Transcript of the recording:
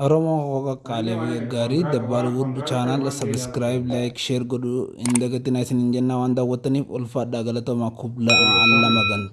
Oromoo Hooqa kaalee Gaarii Dabbaal Wood chaanaal sabiskiraayib laayik sheer godhu hin dagatinaa isiniin jennaa waan daawwattaniif ulfaadhaa galatoomaa aan allama gan.